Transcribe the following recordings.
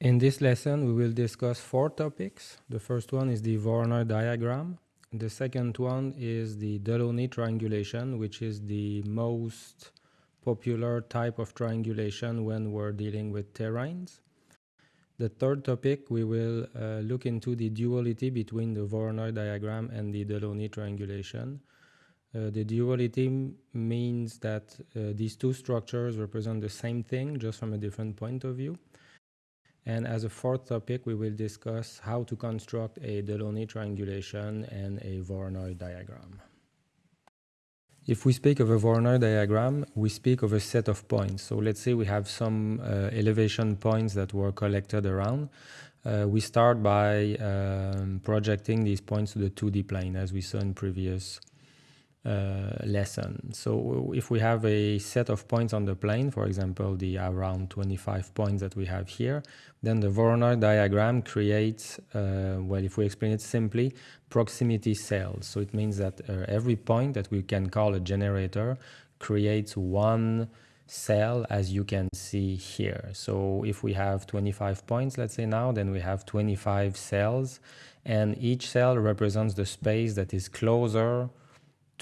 In this lesson, we will discuss four topics. The first one is the Voronoi diagram. The second one is the Delaunay triangulation, which is the most popular type of triangulation when we're dealing with terrains. The third topic, we will uh, look into the duality between the Voronoi diagram and the Delaunay triangulation. Uh, the duality means that uh, these two structures represent the same thing, just from a different point of view. And as a fourth topic, we will discuss how to construct a Delaunay triangulation and a Voronoi diagram. If we speak of a Voronoi diagram, we speak of a set of points. So let's say we have some uh, elevation points that were collected around. Uh, we start by um, projecting these points to the 2D plane as we saw in previous lesson. So if we have a set of points on the plane, for example, the around 25 points that we have here, then the Voronoi diagram creates, uh, well, if we explain it simply, proximity cells. So it means that uh, every point that we can call a generator creates one cell as you can see here. So if we have 25 points, let's say now, then we have 25 cells and each cell represents the space that is closer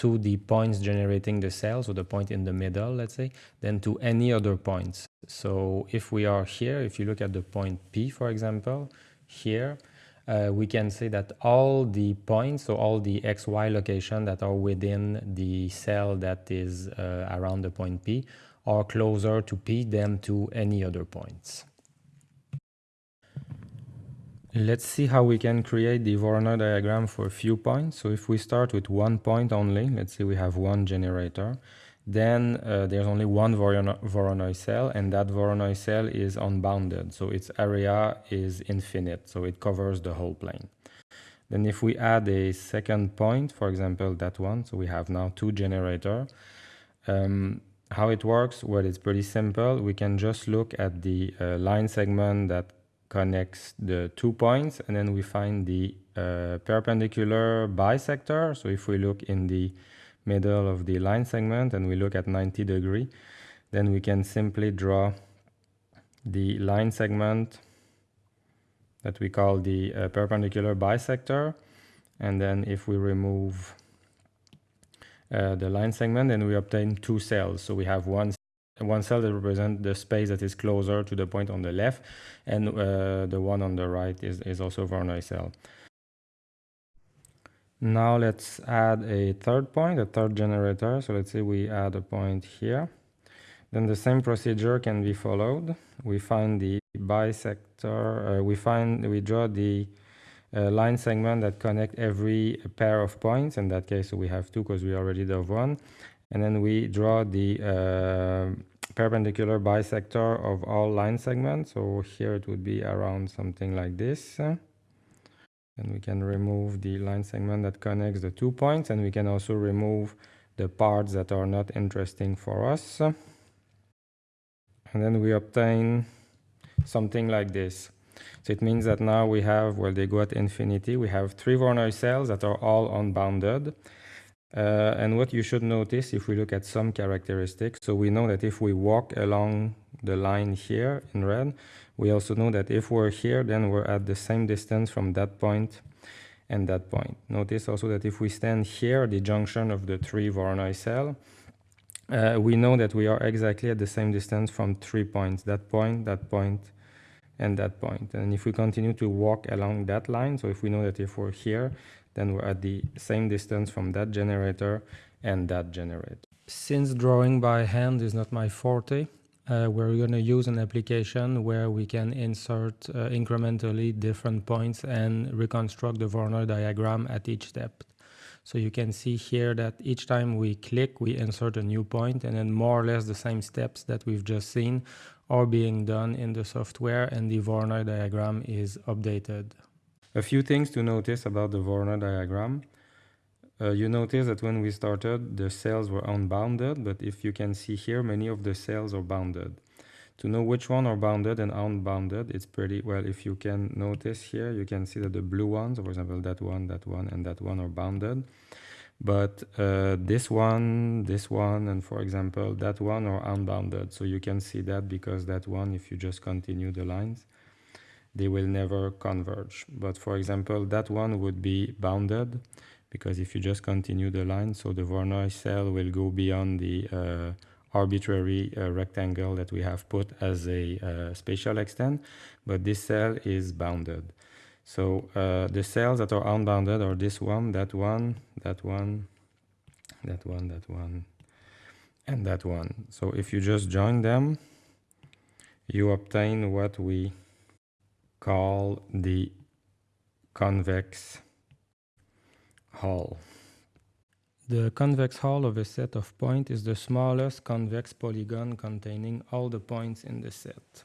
to the points generating the cell, so the point in the middle, let's say, than to any other points. So if we are here, if you look at the point P, for example, here, uh, we can say that all the points, so all the XY location that are within the cell that is uh, around the point P are closer to P than to any other points. Let's see how we can create the Voronoi diagram for a few points. So if we start with one point only, let's say we have one generator, then uh, there's only one Voronoi cell and that Voronoi cell is unbounded. So its area is infinite. So it covers the whole plane. Then if we add a second point, for example, that one, so we have now two generator. Um, how it works? Well, it's pretty simple. We can just look at the uh, line segment that connects the two points and then we find the uh, perpendicular bisector. So if we look in the middle of the line segment and we look at 90 degree, then we can simply draw the line segment that we call the uh, perpendicular bisector. And then if we remove uh, the line segment, then we obtain two cells. So we have one one cell that represents the space that is closer to the point on the left and uh, the one on the right is, is also Voronoi cell. Now let's add a third point, a third generator. So let's say we add a point here. Then the same procedure can be followed. We find the bisector, uh, we find, we draw the uh, line segment that connect every pair of points. In that case, we have two because we already have one and then we draw the uh, perpendicular bisector of all line segments. So here it would be around something like this. And we can remove the line segment that connects the two points and we can also remove the parts that are not interesting for us. And then we obtain something like this. So it means that now we have well they go at infinity. We have three Voronoi cells that are all unbounded uh, and what you should notice if we look at some characteristics, so we know that if we walk along the line here in red, we also know that if we're here, then we're at the same distance from that point and that point. Notice also that if we stand here, the junction of the three Voronoi cell, uh, we know that we are exactly at the same distance from three points, that point, that point, and that point. And if we continue to walk along that line, so if we know that if we're here, then we're at the same distance from that generator and that generator. Since drawing by hand is not my forte, uh, we're going to use an application where we can insert uh, incrementally different points and reconstruct the Voronoi diagram at each step. So you can see here that each time we click, we insert a new point and then more or less the same steps that we've just seen are being done in the software and the Voronoi diagram is updated. A few things to notice about the Voronoi diagram. Uh, you notice that when we started, the cells were unbounded, but if you can see here, many of the cells are bounded. To know which one are bounded and unbounded, it's pretty well. If you can notice here, you can see that the blue ones, for example, that one, that one, and that one are bounded. but uh, this one, this one, and for example, that one are unbounded. So you can see that because that one, if you just continue the lines, they will never converge. But for example, that one would be bounded because if you just continue the line, so the Voronoi cell will go beyond the uh, arbitrary uh, rectangle that we have put as a uh, spatial extent, but this cell is bounded. So uh, the cells that are unbounded are this one, that one, that one, that one, that one, and that one. So if you just join them, you obtain what we call the convex hull. The convex hull of a set of points is the smallest convex polygon containing all the points in the set.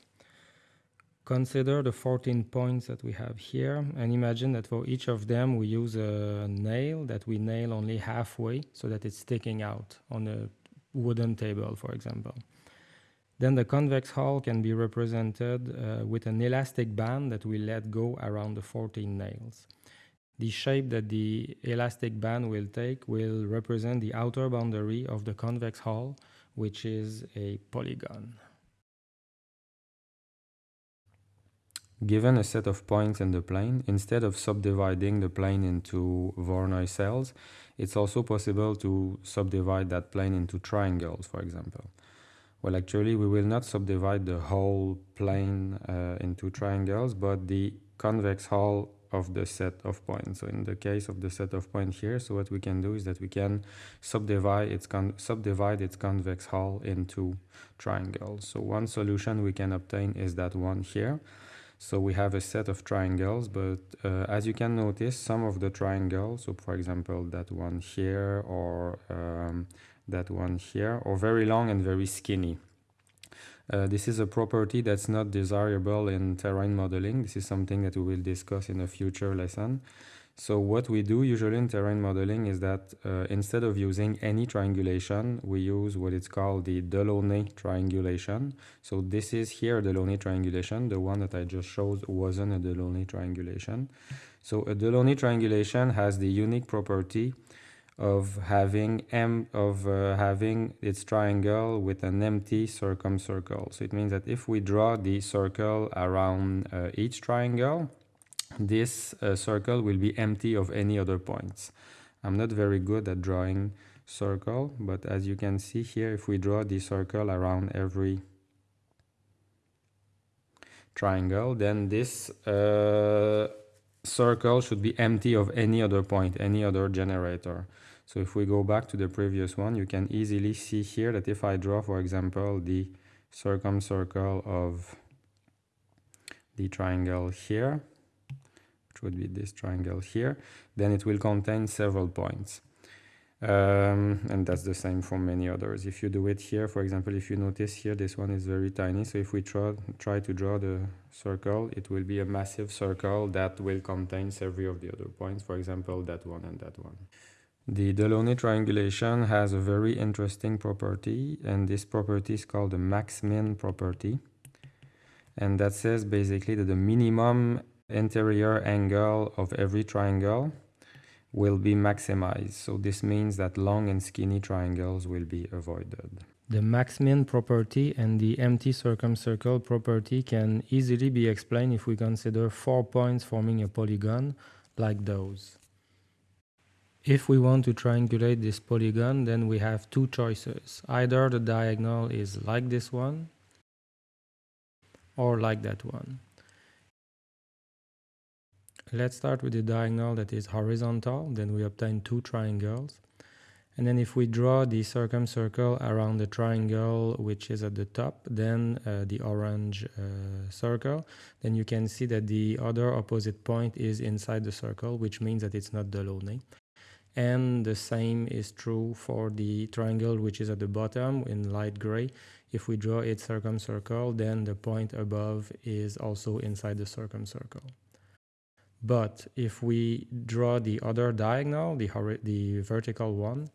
Consider the 14 points that we have here and imagine that for each of them we use a nail that we nail only halfway so that it's sticking out on a wooden table, for example. Then the convex hull can be represented uh, with an elastic band that we let go around the 14 nails. The shape that the elastic band will take will represent the outer boundary of the convex hull, which is a polygon. Given a set of points in the plane, instead of subdividing the plane into Voronoi cells, it's also possible to subdivide that plane into triangles, for example. Well, actually, we will not subdivide the whole plane uh, into triangles, but the convex hull of the set of points. So in the case of the set of points here, so what we can do is that we can subdivide its, subdivide its convex hull into triangles. So one solution we can obtain is that one here. So we have a set of triangles, but uh, as you can notice, some of the triangles, so for example, that one here or um, that one here, or very long and very skinny. Uh, this is a property that's not desirable in terrain modeling. This is something that we will discuss in a future lesson. So what we do usually in terrain modeling is that uh, instead of using any triangulation, we use what is called the Delaunay triangulation. So this is here Delaunay triangulation. The one that I just showed wasn't a Delaunay triangulation. So a Delaunay triangulation has the unique property of having m of uh, having its triangle with an empty circumcircle. So it means that if we draw the circle around uh, each triangle, this uh, circle will be empty of any other points. I'm not very good at drawing circle, but as you can see here, if we draw the circle around every triangle, then this uh, circle should be empty of any other point, any other generator. So if we go back to the previous one, you can easily see here that if I draw, for example, the circumcircle of the triangle here, which would be this triangle here, then it will contain several points. Um, and that's the same for many others. If you do it here, for example, if you notice here, this one is very tiny. So if we try, try to draw the circle, it will be a massive circle that will contain several of the other points, for example, that one and that one. The Delaunay triangulation has a very interesting property, and this property is called the max-min property. And that says basically that the minimum interior angle of every triangle will be maximized. So this means that long and skinny triangles will be avoided. The max-min property and the empty circumcircle property can easily be explained if we consider four points forming a polygon like those. If we want to triangulate this polygon, then we have two choices. Either the diagonal is like this one or like that one. Let's start with the diagonal that is horizontal, then we obtain two triangles. And then if we draw the circumcircle around the triangle which is at the top, then uh, the orange uh, circle, then you can see that the other opposite point is inside the circle, which means that it's not Delaunay. And the same is true for the triangle which is at the bottom in light gray. If we draw its circumcircle, then the point above is also inside the circumcircle. But if we draw the other diagonal, the, the vertical one,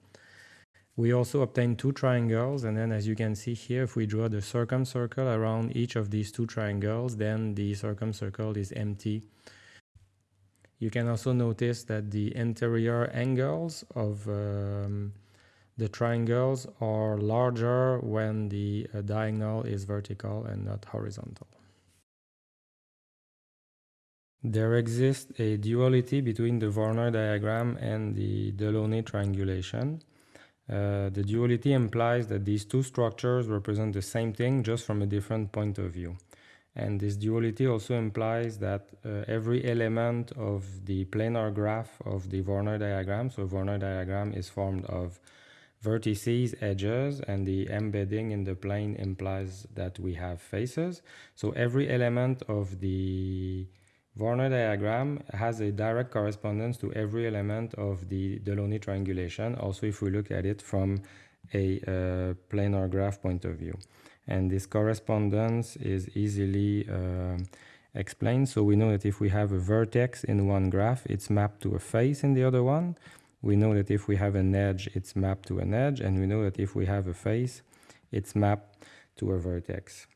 we also obtain two triangles and then as you can see here, if we draw the circumcircle around each of these two triangles, then the circumcircle is empty. You can also notice that the interior angles of um, the triangles are larger when the uh, diagonal is vertical and not horizontal. There exists a duality between the Voronoi diagram and the Delaunay triangulation. Uh, the duality implies that these two structures represent the same thing just from a different point of view. And this duality also implies that uh, every element of the planar graph of the Voronoi diagram, so Voronoi diagram is formed of vertices, edges, and the embedding in the plane implies that we have faces. So every element of the Voronoi diagram has a direct correspondence to every element of the Delaunay triangulation, also if we look at it from a uh, planar graph point of view. And this correspondence is easily uh, explained. So we know that if we have a vertex in one graph, it's mapped to a face in the other one. We know that if we have an edge, it's mapped to an edge. And we know that if we have a face, it's mapped to a vertex.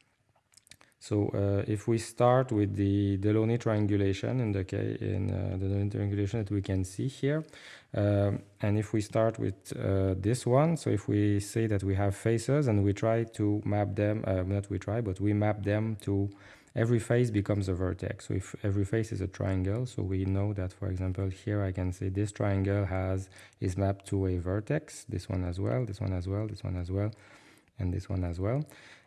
So uh, if we start with the Delaunay triangulation in the case in uh, the Delaunay triangulation that we can see here, um, and if we start with uh, this one, so if we say that we have faces and we try to map them, uh, not we try, but we map them to every face becomes a vertex. So if every face is a triangle, so we know that, for example, here I can say this triangle has is mapped to a vertex, this one as well, this one as well, this one as well, and this one as well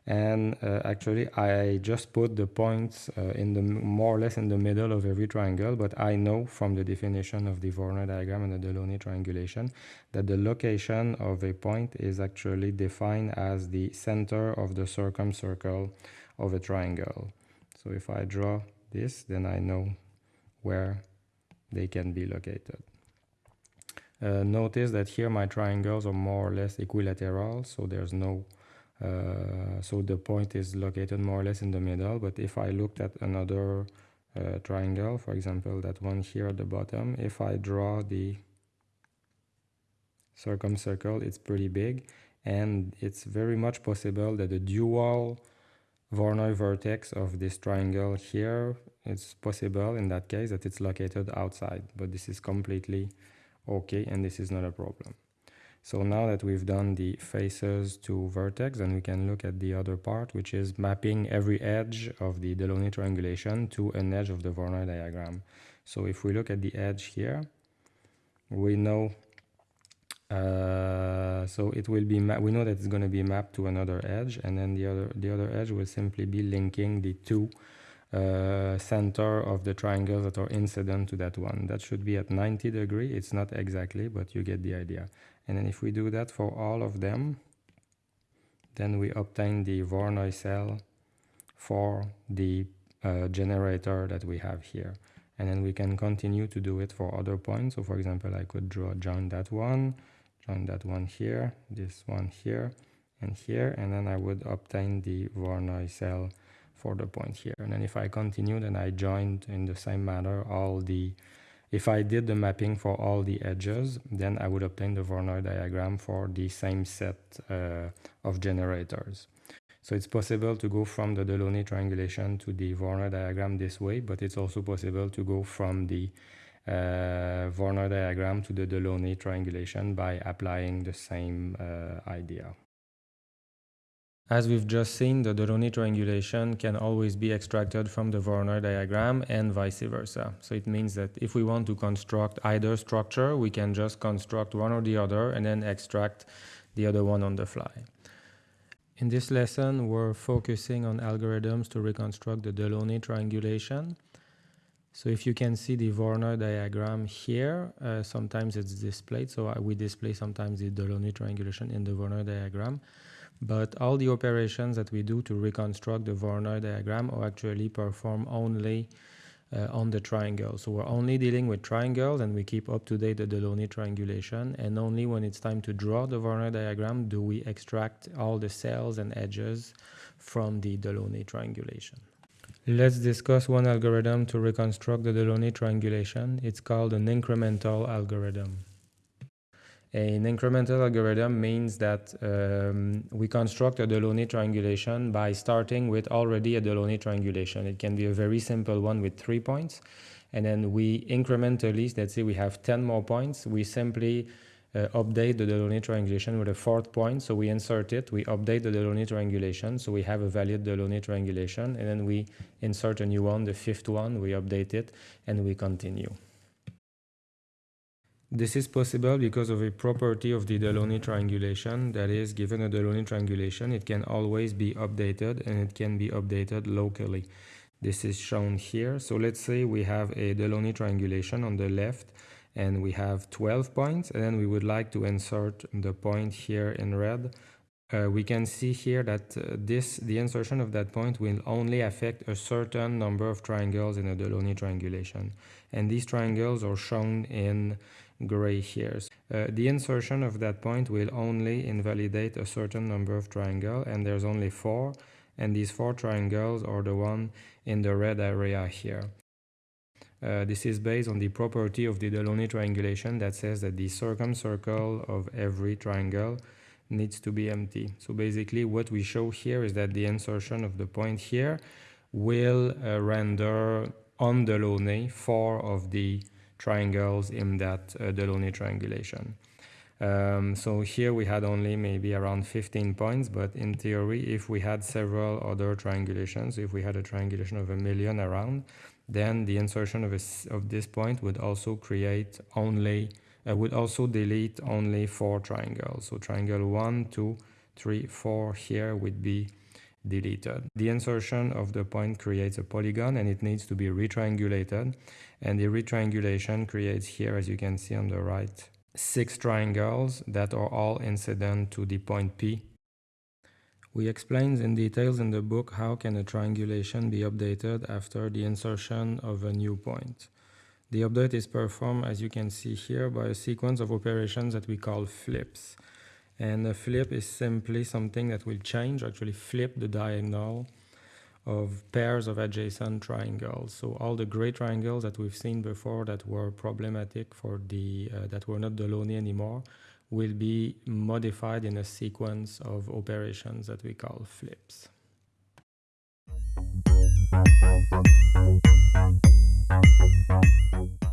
and uh, actually I just put the points uh, in the more or less in the middle of every triangle but I know from the definition of the Voronoi diagram and the Delaunay triangulation that the location of a point is actually defined as the center of the circumcircle of a triangle. So if I draw this then I know where they can be located. Uh, notice that here my triangles are more or less equilateral so there's no uh, so the point is located more or less in the middle but if I looked at another uh, triangle for example that one here at the bottom if I draw the circumcircle it's pretty big and it's very much possible that the dual Voronoi vertex of this triangle here it's possible in that case that it's located outside but this is completely okay and this is not a problem so now that we've done the faces to vertex, and we can look at the other part, which is mapping every edge of the Delaunay triangulation to an edge of the Voronoi diagram. So if we look at the edge here, we know uh, so it will be we know that it's going to be mapped to another edge and then the other the other edge will simply be linking the two uh, center of the triangles that are incident to that one. That should be at 90 degree. It's not exactly but you get the idea and then if we do that for all of them then we obtain the Voronoi cell for the uh, generator that we have here. And then we can continue to do it for other points. So for example I could draw join that one join that one here this one here and here. And then I would obtain the Voronoi cell for the point here. And then if I continue then I joined in the same manner all the if I did the mapping for all the edges, then I would obtain the Voronoi diagram for the same set uh, of generators. So it's possible to go from the Delaunay triangulation to the Voronoi diagram this way, but it's also possible to go from the uh, Voronoi diagram to the Delaunay triangulation by applying the same uh, idea. As we've just seen, the Delaunay triangulation can always be extracted from the Voronoi diagram and vice versa. So it means that if we want to construct either structure, we can just construct one or the other and then extract the other one on the fly. In this lesson, we're focusing on algorithms to reconstruct the Delaunay triangulation. So if you can see the Voronoi diagram here, uh, sometimes it's displayed. So we display sometimes the Delaunay triangulation in the Voronoi diagram. But all the operations that we do to reconstruct the Voronoi diagram are actually performed only uh, on the triangle. So we're only dealing with triangles and we keep up to date the Delaunay triangulation and only when it's time to draw the Voronoi diagram do we extract all the cells and edges from the Delaunay triangulation. Let's discuss one algorithm to reconstruct the Delaunay triangulation. It's called an incremental algorithm. An incremental algorithm means that um, we construct a Delaunay triangulation by starting with already a Delaunay triangulation. It can be a very simple one with three points. and then we incrementally, let's say we have 10 more points, we simply uh, update the Delaunay triangulation with a fourth point. So we insert it, we update the Delaunay triangulation. So we have a valid Delaunay triangulation and then we insert a new one, the fifth one, we update it and we continue. This is possible because of a property of the Delaunay triangulation that is given a Delaunay triangulation it can always be updated and it can be updated locally. This is shown here. So let's say we have a Delaunay triangulation on the left and we have 12 points and then we would like to insert the point here in red uh, we can see here that uh, this the insertion of that point will only affect a certain number of triangles in a Delaunay triangulation and these triangles are shown in gray here. Uh, the insertion of that point will only invalidate a certain number of triangles and there's only four and these four triangles are the one in the red area here. Uh, this is based on the property of the Delaunay triangulation that says that the circumcircle of every triangle needs to be empty. So basically what we show here is that the insertion of the point here will uh, render on Delaunay four of the triangles in that uh, Delaunay triangulation. Um, so here we had only maybe around 15 points, but in theory, if we had several other triangulations, if we had a triangulation of a million around, then the insertion of, a, of this point would also create only, uh, would also delete only four triangles. So triangle one, two, three, four here would be deleted. The insertion of the point creates a polygon and it needs to be retriangulated. And the retriangulation creates here, as you can see on the right, six triangles that are all incident to the point P we explain in details in the book how can a triangulation be updated after the insertion of a new point. The update is performed, as you can see here, by a sequence of operations that we call flips. And a flip is simply something that will change, actually flip the diagonal of pairs of adjacent triangles. So all the gray triangles that we've seen before that were problematic for the, uh, that were not Delaunay anymore, will be modified in a sequence of operations that we call flips. Thank you.